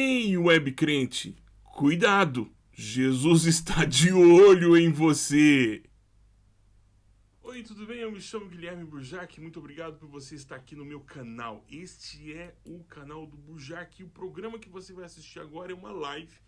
Ei, web crente, cuidado! Jesus está de olho em você! Oi, tudo bem? Eu me chamo Guilherme Burjac. Muito obrigado por você estar aqui no meu canal. Este é o canal do Burjac. E o programa que você vai assistir agora é uma live.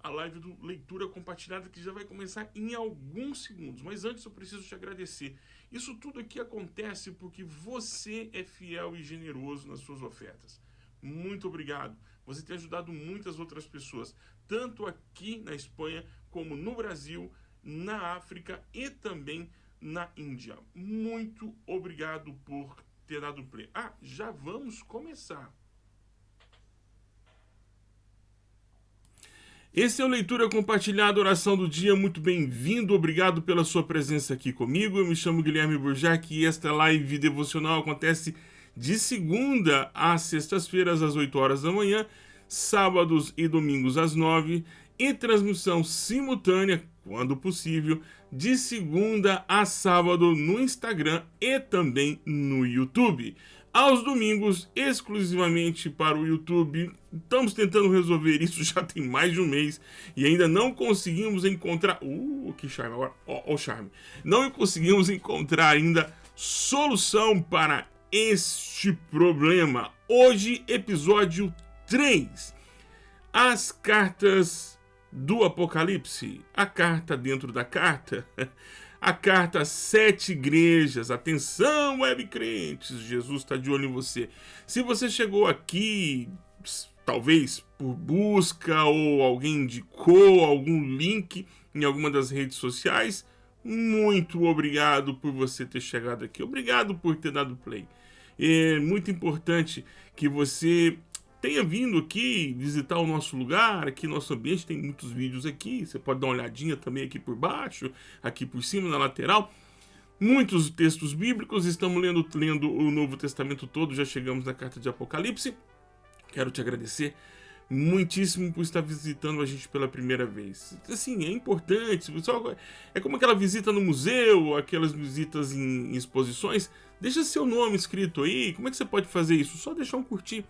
A live do Leitura Compartilhada que já vai começar em alguns segundos. Mas antes eu preciso te agradecer. Isso tudo aqui acontece porque você é fiel e generoso nas suas ofertas. Muito obrigado. Você tem ajudado muitas outras pessoas, tanto aqui na Espanha, como no Brasil, na África e também na Índia. Muito obrigado por ter dado play. Ah, já vamos começar. Esse é o Leitura Compartilhada, oração do dia. Muito bem-vindo, obrigado pela sua presença aqui comigo. Eu me chamo Guilherme Burjac e esta live devocional acontece de segunda às sextas-feiras, às 8 horas da manhã, sábados e domingos às 9 e transmissão simultânea, quando possível, de segunda a sábado no Instagram e também no YouTube. Aos domingos, exclusivamente para o YouTube. Estamos tentando resolver isso já tem mais de um mês e ainda não conseguimos encontrar. Uh, que charme! Ó, oh, oh, charme! Não conseguimos encontrar ainda solução para este problema. Hoje, episódio 3. As cartas do Apocalipse. A carta dentro da carta. A carta Sete Igrejas. Atenção, web crentes. Jesus está de olho em você. Se você chegou aqui, talvez por busca ou alguém indicou algum link em alguma das redes sociais, muito obrigado por você ter chegado aqui. Obrigado por ter dado play. É muito importante que você tenha vindo aqui visitar o nosso lugar, aqui nosso ambiente, tem muitos vídeos aqui, você pode dar uma olhadinha também aqui por baixo, aqui por cima, na lateral. Muitos textos bíblicos, estamos lendo, lendo o Novo Testamento todo, já chegamos na carta de Apocalipse. Quero te agradecer muitíssimo por estar visitando a gente pela primeira vez. Assim, é importante, é como aquela visita no museu, aquelas visitas em exposições, deixa seu nome escrito aí, como é que você pode fazer isso? Só deixar um curtir.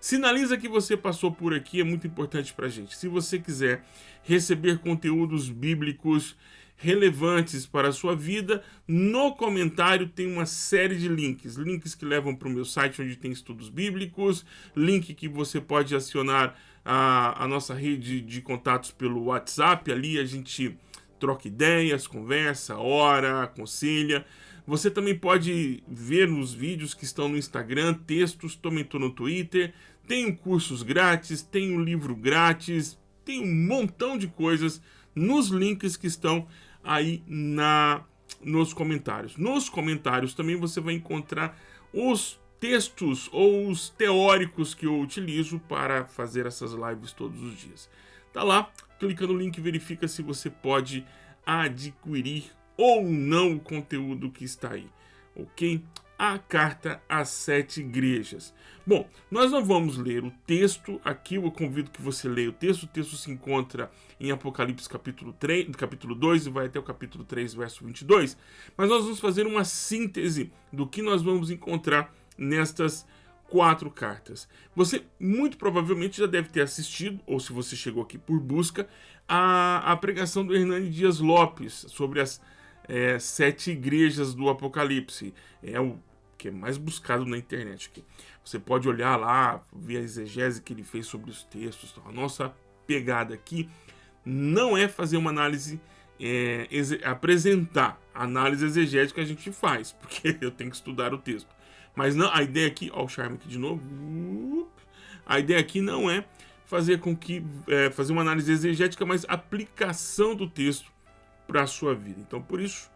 Sinaliza que você passou por aqui, é muito importante pra gente. Se você quiser receber conteúdos bíblicos relevantes para a sua vida, no comentário tem uma série de links. Links que levam para o meu site onde tem estudos bíblicos, link que você pode acionar a, a nossa rede de contatos pelo WhatsApp. Ali a gente troca ideias, conversa, ora, aconselha. Você também pode ver nos vídeos que estão no Instagram, textos, também estou no Twitter. Tenho cursos grátis, tenho livro grátis, tem um montão de coisas nos links que estão aí na nos comentários. Nos comentários também você vai encontrar os textos ou os teóricos que eu utilizo para fazer essas lives todos os dias. Tá lá, clica no link e verifica se você pode adquirir ou não o conteúdo que está aí, ok? A carta às sete igrejas. Bom, nós não vamos ler o texto aqui, eu convido que você leia o texto. O texto se encontra em Apocalipse capítulo, 3, capítulo 2 e vai até o capítulo 3, verso 22. Mas nós vamos fazer uma síntese do que nós vamos encontrar nestas quatro cartas. Você muito provavelmente já deve ter assistido, ou se você chegou aqui por busca, a, a pregação do Hernani Dias Lopes sobre as é, sete igrejas do Apocalipse. É o que é mais buscado na internet. Aqui. Você pode olhar lá, ver a exegese que ele fez sobre os textos. A nossa pegada aqui não é fazer uma análise, é, apresentar a análise exegética a gente faz, porque eu tenho que estudar o texto. Mas não, a ideia aqui, ó o charme aqui de novo, a ideia aqui não é fazer com que, é, fazer uma análise exegética, mas aplicação do texto para a sua vida. Então, por isso,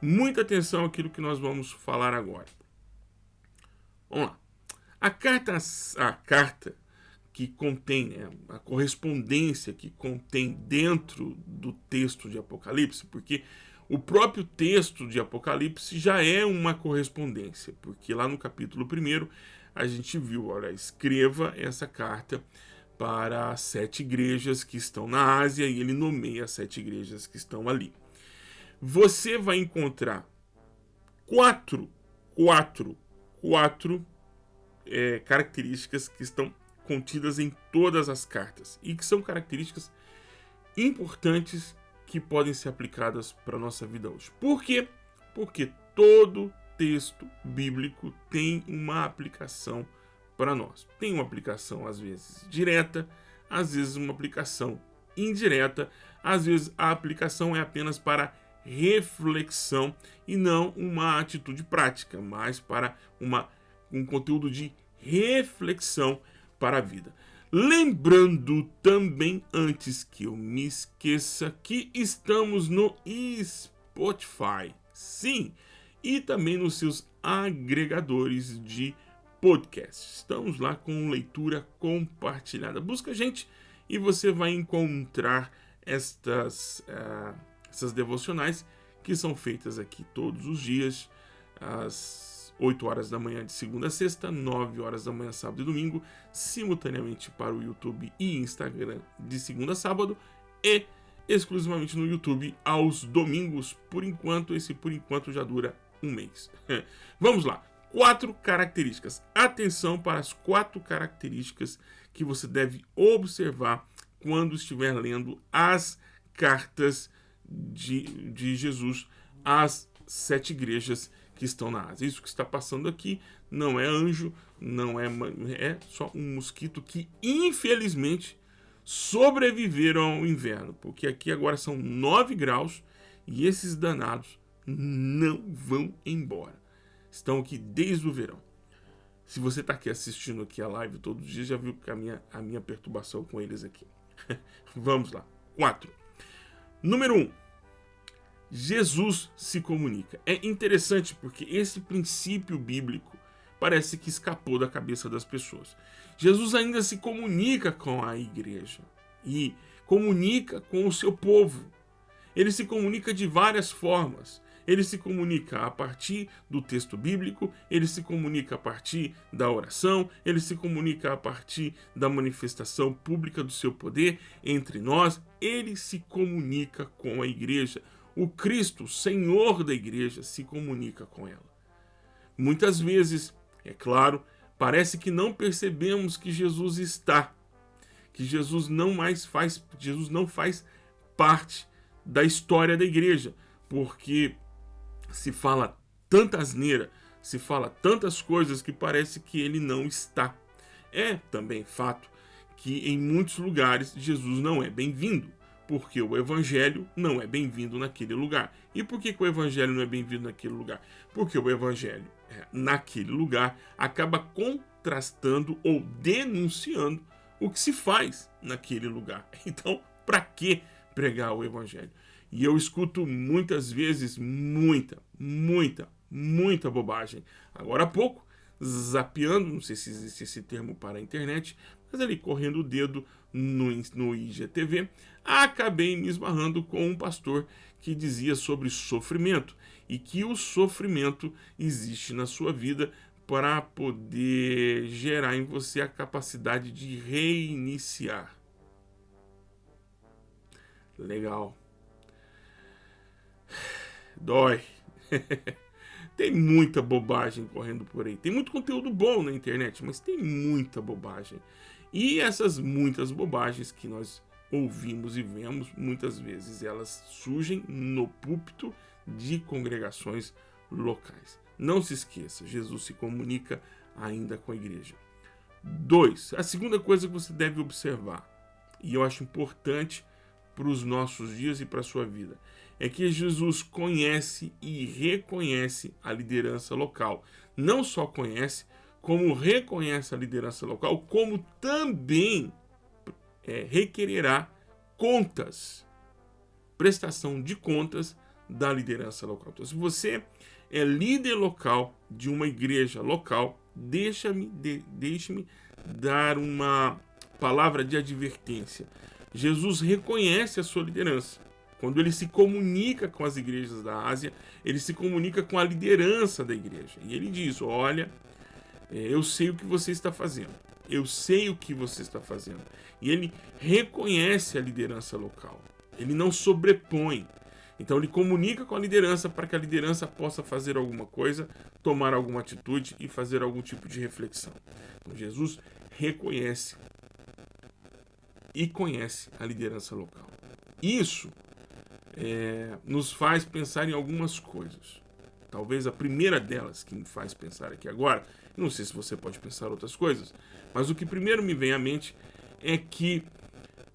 muita atenção àquilo que nós vamos falar agora. Vamos lá. A carta, a carta que contém, né, a correspondência que contém dentro do texto de Apocalipse, porque o próprio texto de Apocalipse já é uma correspondência, porque lá no capítulo 1 a gente viu, olha, escreva essa carta para sete igrejas que estão na Ásia e ele nomeia as sete igrejas que estão ali. Você vai encontrar quatro, quatro, quatro é, características que estão contidas em todas as cartas e que são características importantes que podem ser aplicadas para a nossa vida hoje. Por quê? Porque todo texto bíblico tem uma aplicação para nós. Tem uma aplicação, às vezes, direta, às vezes, uma aplicação indireta, às vezes, a aplicação é apenas para reflexão e não uma atitude prática, mas para uma, um conteúdo de reflexão para a vida. Lembrando também, antes que eu me esqueça, que estamos no Spotify. Sim, e também nos seus agregadores de podcast. Estamos lá com leitura compartilhada. Busca a gente e você vai encontrar estas, uh, essas devocionais que são feitas aqui todos os dias, às 8 horas da manhã de segunda a sexta, 9 horas da manhã sábado e domingo, simultaneamente para o YouTube e Instagram de segunda a sábado e exclusivamente no YouTube aos domingos. Por enquanto, esse por enquanto já dura um mês. Vamos lá. Quatro características. Atenção para as quatro características que você deve observar quando estiver lendo as cartas de, de Jesus às sete igrejas que estão na Ásia. Isso que está passando aqui não é anjo, não é, é só um mosquito que, infelizmente, sobreviveram ao inverno, porque aqui agora são 9 graus e esses danados não vão embora. Estão aqui desde o verão. Se você está aqui assistindo aqui a live todos os dias, já viu a minha, a minha perturbação com eles aqui. Vamos lá. 4. Número 1. Um, Jesus se comunica. É interessante porque esse princípio bíblico parece que escapou da cabeça das pessoas. Jesus ainda se comunica com a igreja e comunica com o seu povo. Ele se comunica de várias formas. Ele se comunica a partir do texto bíblico, ele se comunica a partir da oração, ele se comunica a partir da manifestação pública do seu poder entre nós, ele se comunica com a igreja. O Cristo, Senhor da igreja, se comunica com ela. Muitas vezes, é claro, parece que não percebemos que Jesus está, que Jesus não mais faz, Jesus não faz parte da história da igreja, porque se fala tanta asneira, se fala tantas coisas que parece que ele não está. É também fato que em muitos lugares Jesus não é bem-vindo, porque o evangelho não é bem-vindo naquele lugar. E por que, que, o evangelho não é bem-vindo naquele lugar? Porque o evangelho é, naquele lugar acaba contrastando ou denunciando o que se faz naquele lugar. Então, para que pregar o evangelho? E eu escuto muitas vezes muita, muita, muita bobagem. Agora há pouco, zapeando, não sei se existe esse termo para a internet, mas ali correndo o dedo no, no IGTV, acabei me esbarrando com um pastor que dizia sobre sofrimento e que o sofrimento existe na sua vida para poder gerar em você a capacidade de reiniciar. Legal dói. tem muita bobagem correndo por aí. Tem muito conteúdo bom na internet, mas tem muita bobagem. E essas muitas bobagens que nós ouvimos e vemos, muitas vezes elas surgem no púlpito de congregações locais. Não se esqueça, Jesus se comunica ainda com a igreja. Dois, a segunda coisa que você deve observar, e eu acho importante para os nossos dias e para a sua vida, é que Jesus conhece e reconhece a liderança local. Não só conhece, como reconhece a liderança local, como também é, requererá contas, prestação de contas da liderança local. Então, se você é líder local de uma igreja local, deixa-me de, deixe-me dar uma palavra de advertência. Jesus reconhece a sua liderança. Quando ele se comunica com as igrejas da Ásia, ele se comunica com a liderança da igreja. E ele diz: Olha, é, eu sei o que você está fazendo. Eu sei o que você está fazendo. E ele reconhece a liderança local. Ele não sobrepõe. Então ele comunica com a liderança para que a liderança possa fazer alguma coisa, tomar alguma atitude e fazer algum tipo de reflexão. Então, Jesus reconhece e conhece a liderança local. Isso é, nos faz pensar em algumas coisas. Talvez a primeira delas que me faz pensar aqui agora, não sei se você pode pensar outras coisas, mas o que primeiro me vem à mente é que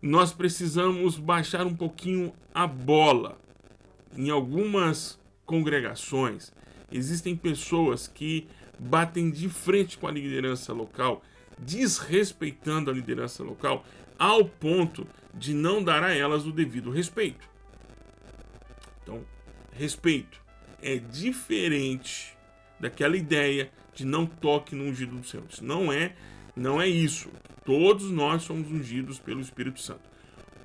nós precisamos baixar um pouquinho a bola. Em algumas congregações, existem pessoas que batem de frente com a liderança local, desrespeitando a liderança local, ao ponto de não dar a elas o devido respeito. Então, respeito é diferente daquela ideia de não toque no ungido do Senhor. Isso não é, não é isso. Todos nós somos ungidos pelo Espírito Santo.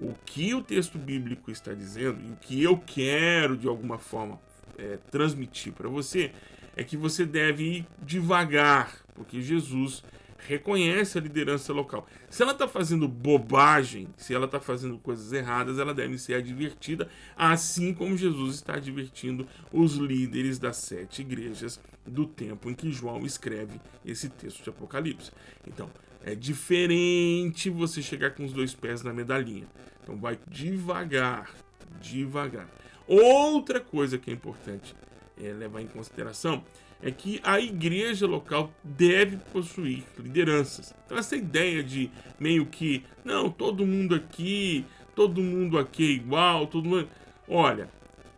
O que o texto bíblico está dizendo e o que eu quero de alguma forma é, transmitir para você é que você deve ir devagar, porque Jesus reconhece a liderança local. Se ela está fazendo bobagem, se ela está fazendo coisas erradas, ela deve ser advertida, assim como Jesus está advertindo os líderes das sete igrejas do tempo em que João escreve esse texto de Apocalipse. Então, é diferente você chegar com os dois pés na medalhinha. Então, vai devagar, devagar. Outra coisa que é importante é, levar em consideração é que a igreja local deve possuir lideranças. Então essa ideia de meio que, não, todo mundo aqui, todo mundo aqui é igual, todo mundo... Olha,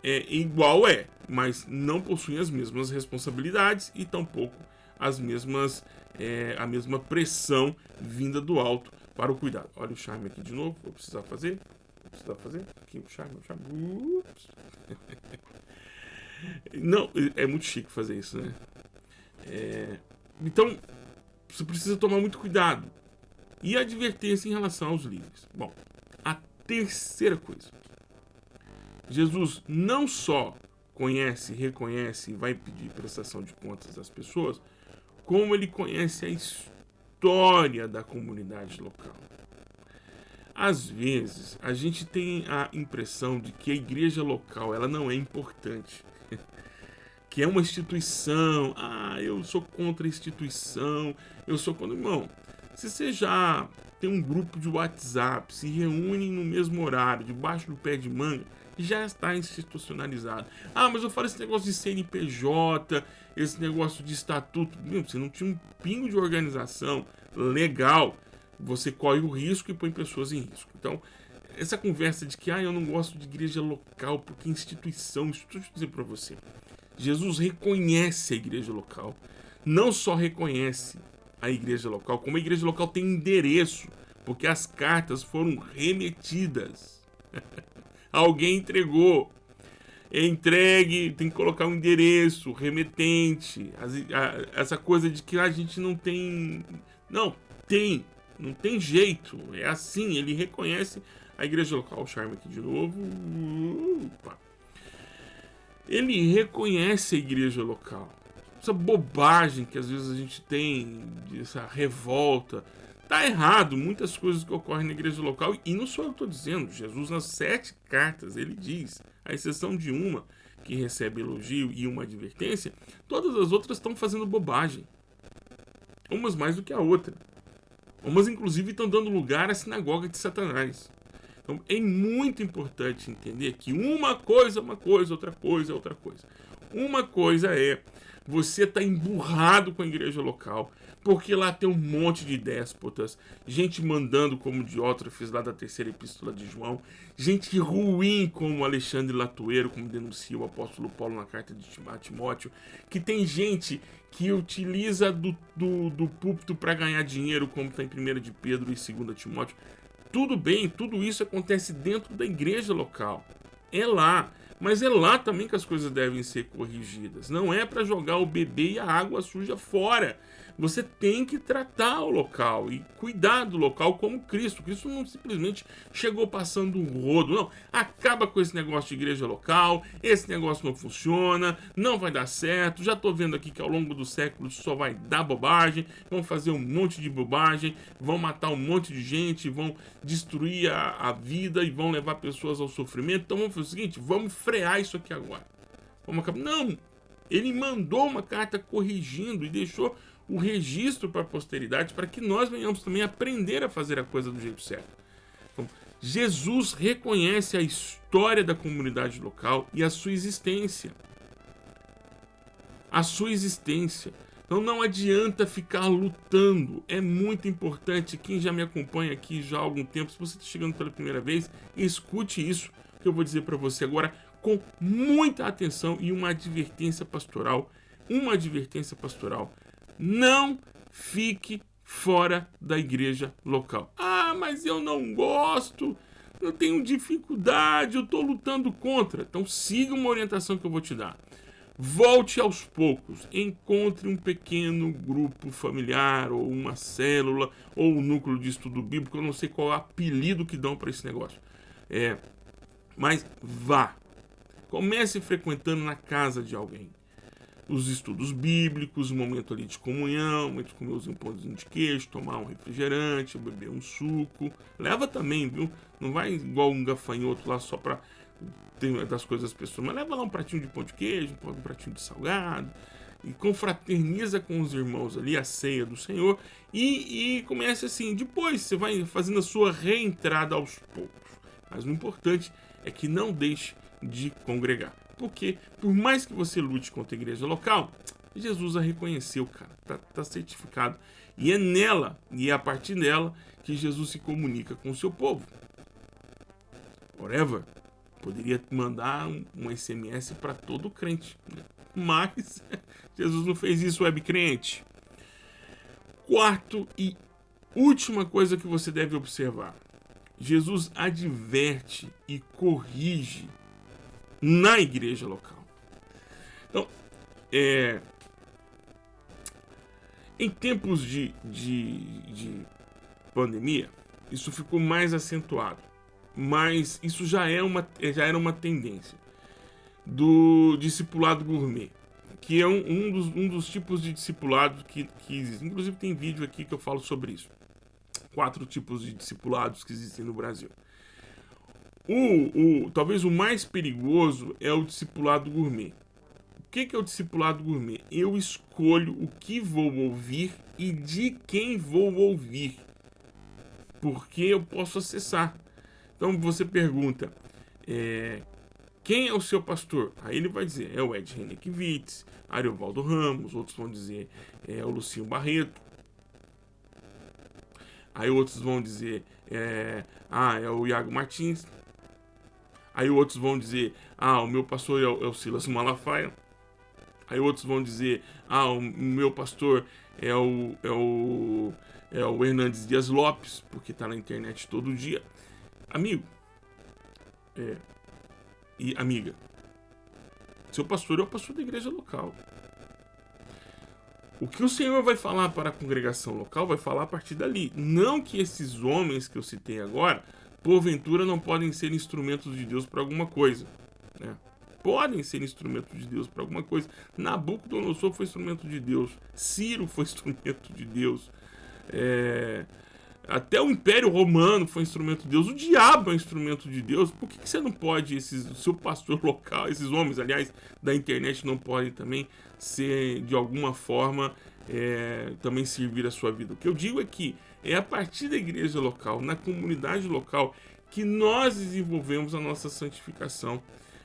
é igual é, mas não possuem as mesmas responsabilidades e tampouco as mesmas, é, a mesma pressão vinda do alto para o cuidado. Olha o charme aqui de novo, vou precisar fazer, vou precisar fazer, aqui o charme, o charme, ups. Não, é muito chique fazer isso, né? É, então, você precisa tomar muito cuidado. E advertência em relação aos líderes. Bom, a terceira coisa. Jesus não só conhece, reconhece e vai pedir prestação de contas das pessoas, como ele conhece a história da comunidade local. Às vezes, a gente tem a impressão de que a igreja local ela não é importante que é uma instituição. Ah, eu sou contra a instituição, eu sou contra. Irmão, se você já tem um grupo de WhatsApp, se reúnem no mesmo horário, debaixo do pé de manga, já está institucionalizado. Ah, mas eu falo esse negócio de CNPJ, esse negócio de estatuto. Meu, você não tinha um pingo de organização legal, você corre o risco e põe pessoas em risco. Então, essa conversa de que ah, eu não gosto de igreja local porque instituição, isso deixa eu dizer para você. Jesus reconhece a igreja local. Não só reconhece a igreja local, como a igreja local tem endereço, porque as cartas foram remetidas. Alguém entregou. É entregue, tem que colocar um endereço, remetente. essa coisa de que a gente não tem. Não, tem. Não tem jeito. É assim, ele reconhece a igreja local. O charme aqui de novo. Opa ele reconhece a igreja local. Essa bobagem que às vezes a gente tem, essa revolta, tá errado. Muitas coisas que ocorrem na igreja local, e não sou eu estou dizendo, Jesus nas sete cartas, ele diz, à exceção de uma, que recebe elogio e uma advertência, todas as outras estão fazendo bobagem. Umas mais do que a outra. Umas, inclusive, estão dando lugar à sinagoga de Satanás. Então é muito importante entender que uma coisa é uma coisa, outra coisa é outra coisa. Uma coisa é você tá emburrado com a igreja local, porque lá tem um monte de déspotas, gente mandando como Diótrofes lá da terceira epístola de João, gente ruim como Alexandre Latueiro, como denuncia o apóstolo Paulo na carta de Timóteo, que tem gente que utiliza do, do, do púlpito para ganhar dinheiro, como está em 1 de Pedro e 2 Timóteo. Tudo bem, tudo isso acontece dentro da igreja local. É lá. Mas é lá também que as coisas devem ser corrigidas. Não é para jogar o bebê e a água suja fora. Você tem que tratar o local e cuidar do local como Cristo. Cristo não simplesmente chegou passando um rodo. Não, acaba com esse negócio de igreja local. Esse negócio não funciona, não vai dar certo. Já estou vendo aqui que ao longo do século só vai dar bobagem. Vão fazer um monte de bobagem, vão matar um monte de gente, vão destruir a, a vida e vão levar pessoas ao sofrimento. Então vamos fazer o seguinte: vamos frear isso aqui agora. Vamos acabar. Não! Ele mandou uma carta corrigindo e deixou o registro para a posteridade, para que nós venhamos também aprender a fazer a coisa do jeito certo. Então, Jesus reconhece a história da comunidade local e a sua existência. A sua existência. Então não adianta ficar lutando. É muito importante. Quem já me acompanha aqui já há algum tempo, se você está chegando pela primeira vez, escute isso que eu vou dizer para você agora com muita atenção e uma advertência pastoral. Uma advertência pastoral. Não fique fora da igreja local. Ah, mas eu não gosto, eu tenho dificuldade, eu estou lutando contra. Então siga uma orientação que eu vou te dar. Volte aos poucos, encontre um pequeno grupo familiar, ou uma célula, ou um núcleo de estudo bíblico, eu não sei qual é o apelido que dão para esse negócio. É, mas vá, comece frequentando na casa de alguém os estudos bíblicos, um momento ali de comunhão, de comer os pãozinho de queijo, tomar um refrigerante, beber um suco. Leva também, viu? Não vai igual um gafanhoto lá só para ter das coisas das pessoas, mas leva lá um pratinho de pão de queijo, um pratinho de salgado e confraterniza com os irmãos ali a ceia do Senhor e, e comece assim. Depois você vai fazendo a sua reentrada aos poucos. Mas o importante é que não deixe de congregar. Porque, por mais que você lute contra a igreja local, Jesus a reconheceu, cara. Tá, tá certificado. E é nela, e é a partir dela, que Jesus se comunica com o seu povo. Whatever. Poderia mandar um, um SMS para todo crente. Né? Mas Jesus não fez isso, web crente. Quarto e última coisa que você deve observar. Jesus adverte e corrige na igreja local. Então, é, em tempos de, de, de pandemia, isso ficou mais acentuado, mas isso já, é uma, já era uma tendência do discipulado gourmet, que é um, um, dos, um dos tipos de discipulado que, que existe. Inclusive tem vídeo aqui que eu falo sobre isso. Quatro tipos de discipulados que existem no Brasil. O, o, talvez o mais perigoso é o discipulado gourmet. O que, que é o discipulado gourmet? Eu escolho o que vou ouvir e de quem vou ouvir. Porque eu posso acessar. Então você pergunta, é, quem é o seu pastor? Aí ele vai dizer, é o Ed Renekiewicz, Ariovaldo Ramos, outros vão dizer, é o Lucinho Barreto. Aí outros vão dizer, é, ah, é o Iago Martins. Aí outros vão dizer, ah, o meu pastor é o, é o Silas Malafaia. Aí outros vão dizer, ah, o meu pastor é o, é o, é o Hernandes Dias Lopes, porque está na internet todo dia. Amigo, é, e amiga, seu pastor é o pastor da igreja local. O que o Senhor vai falar para a congregação local vai falar a partir dali. Não que esses homens que eu citei agora porventura não podem ser instrumentos de Deus para alguma coisa. Né? Podem ser instrumentos de Deus para alguma coisa. Nabucodonosor foi instrumento de Deus. Ciro foi instrumento de Deus. É... Até o Império Romano foi instrumento de Deus. O diabo é instrumento de Deus. Por que, que você não pode, esses, seu pastor local, esses homens, aliás, da internet, não podem também ser, de alguma forma, é, também servir a sua vida? O que eu digo é que é a partir da igreja local, na comunidade local, que nós desenvolvemos a nossa santificação.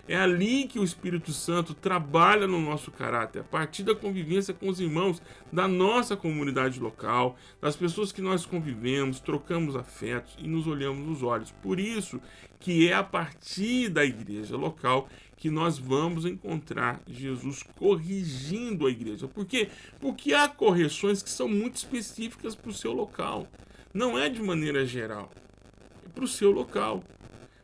É ali que o Espírito Santo trabalha no nosso caráter, a partir da convivência com os irmãos da nossa comunidade local, das pessoas que nós convivemos, trocamos afetos e nos olhamos nos olhos. Por isso que é a partir da igreja local que nós vamos encontrar Jesus corrigindo a igreja. Por quê? Porque há correções que são muito específicas para o seu local. Não é de maneira geral. É para o seu local.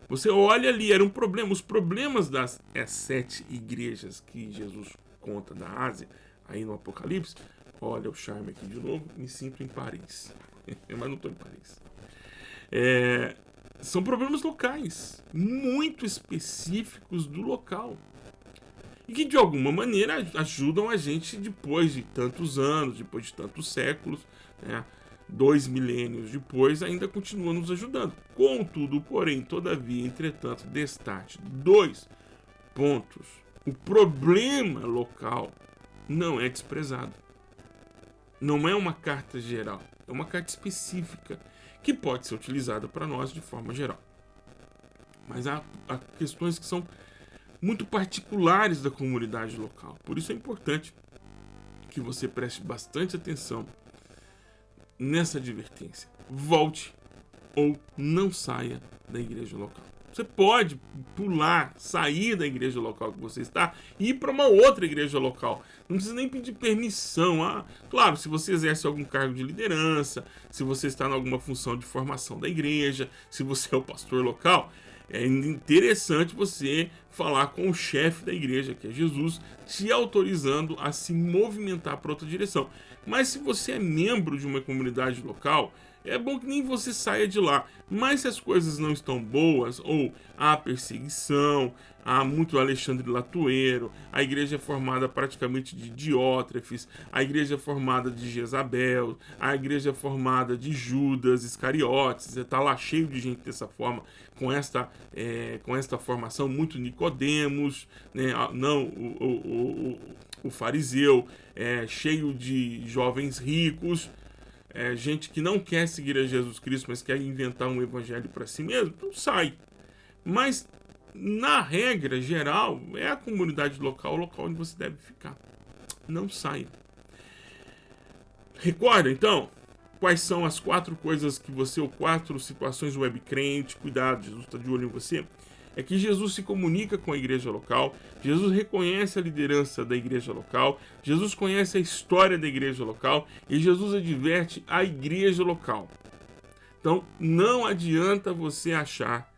Você olha ali, era um problema. Os problemas das é, sete igrejas que Jesus conta da Ásia, aí no Apocalipse. Olha o charme aqui de novo. Me sinto em Paris. Mas não estou em Paris. É, são problemas locais, muito específicos do local. E que de alguma maneira ajudam a gente depois de tantos anos, depois de tantos séculos, né, dois milênios depois, ainda continua nos ajudando. Contudo, porém, todavia, entretanto, destaque dois pontos. O problema local não é desprezado. Não é uma carta geral, é uma carta específica que pode ser utilizada para nós de forma geral. Mas há, há questões que são muito particulares da comunidade local. Por isso é importante que você preste bastante atenção nessa advertência. Volte ou não saia da igreja local. Você pode pular, sair da igreja local que você está e ir para uma outra igreja local. Não precisa nem pedir permissão. Ah, claro, se você exerce algum cargo de liderança, se você está em alguma função de formação da igreja, se você é o pastor local, é interessante você falar com o chefe da igreja, que é Jesus, te autorizando a se movimentar para outra direção. Mas se você é membro de uma comunidade local, é bom que nem você saia de lá. Mas se as coisas não estão boas, ou há perseguição, há muito Alexandre Latueiro, a igreja é formada praticamente de Diótrefes, a igreja é formada de Jezabel, a igreja é formada de Judas Iscariotes, está lá cheio de gente dessa forma, com esta, é, com esta formação, muito Nicodemos, né, não o, o, o, o fariseu, é, cheio de jovens ricos, é, gente que não quer seguir a Jesus Cristo, mas quer inventar um evangelho para si mesmo, então sai. Mas, na regra geral, é a comunidade local o local onde você deve ficar. Não saia. Recorda, então, quais são as quatro coisas que você, ou quatro situações web crente, cuidado, Jesus está de olho em você é que Jesus se comunica com a igreja local, Jesus reconhece a liderança da igreja local, Jesus conhece a história da igreja local e Jesus adverte a igreja local. Então, não adianta você achar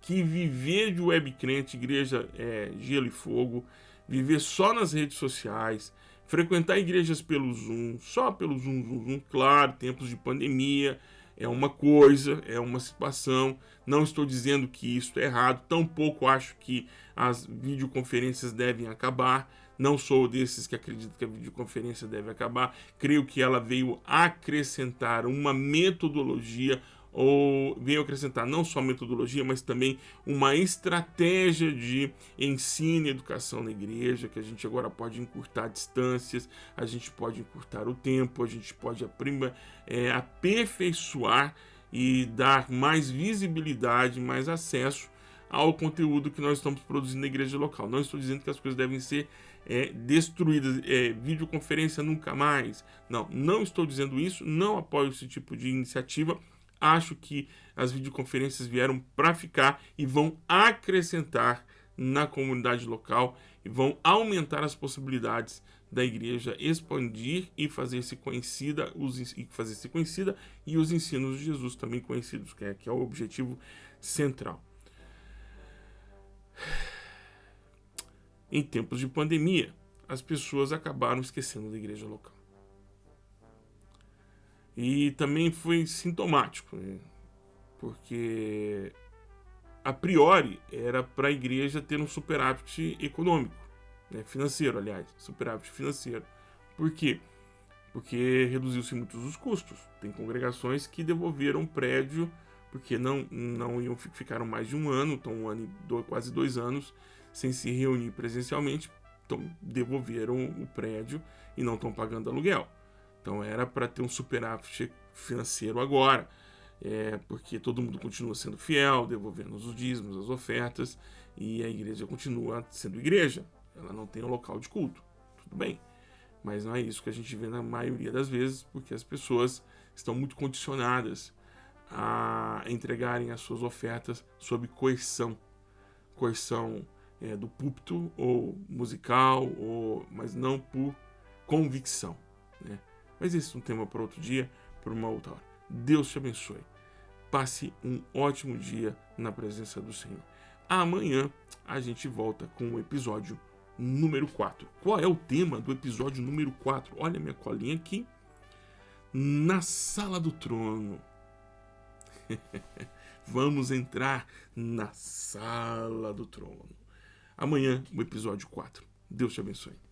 que viver de web crente, igreja é, gelo e fogo, viver só nas redes sociais, frequentar igrejas pelo Zoom, só pelo Zoom, Zoom, Zoom, claro, tempos de pandemia, é uma coisa, é uma situação. Não estou dizendo que isso é errado, tampouco acho que as videoconferências devem acabar. Não sou desses que acreditam que a videoconferência deve acabar. Creio que ela veio acrescentar uma metodologia, ou veio acrescentar não só metodologia, mas também uma estratégia de ensino e educação na igreja, que a gente agora pode encurtar distâncias, a gente pode encurtar o tempo, a gente pode aprima, é, aperfeiçoar e dar mais visibilidade, mais acesso ao conteúdo que nós estamos produzindo na igreja local. Não estou dizendo que as coisas devem ser é, destruídas, é, videoconferência nunca mais. Não, não estou dizendo isso, não apoio esse tipo de iniciativa, acho que as videoconferências vieram para ficar e vão acrescentar na comunidade local e vão aumentar as possibilidades da igreja expandir e fazer-se conhecida, os, e fazer-se conhecida e os ensinos de Jesus também conhecidos, que é, que é o objetivo central. Em tempos de pandemia, as pessoas acabaram esquecendo da igreja local. E também foi sintomático, né? porque a priori era para a igreja ter um superávit econômico, né? financeiro, aliás, superávit financeiro. Por quê? Porque reduziu-se muitos os custos. Tem congregações que devolveram prédio porque não, não iam ficaram mais de um ano, então um ano dois, quase dois anos sem se reunir presencialmente, então devolveram o prédio e não estão pagando aluguel. Então era para ter um superávit financeiro agora, é, porque todo mundo continua sendo fiel, devolvendo os dízimos, as ofertas, e a igreja continua sendo igreja. Ela não tem um local de culto. Tudo bem. Mas não é isso que a gente vê na maioria das vezes, porque as pessoas estão muito condicionadas a entregarem as suas ofertas sob coerção. Coerção é, do púlpito ou musical, ou, mas não por convicção. Né? Mas esse é um tema para outro dia, para uma outra hora. Deus te abençoe. Passe um ótimo dia na presença do Senhor. Amanhã a gente volta com o episódio número 4. Qual é o tema do episódio número 4? Olha minha colinha aqui. Na sala do trono. Vamos entrar na sala do trono. Amanhã, o episódio 4. Deus te abençoe.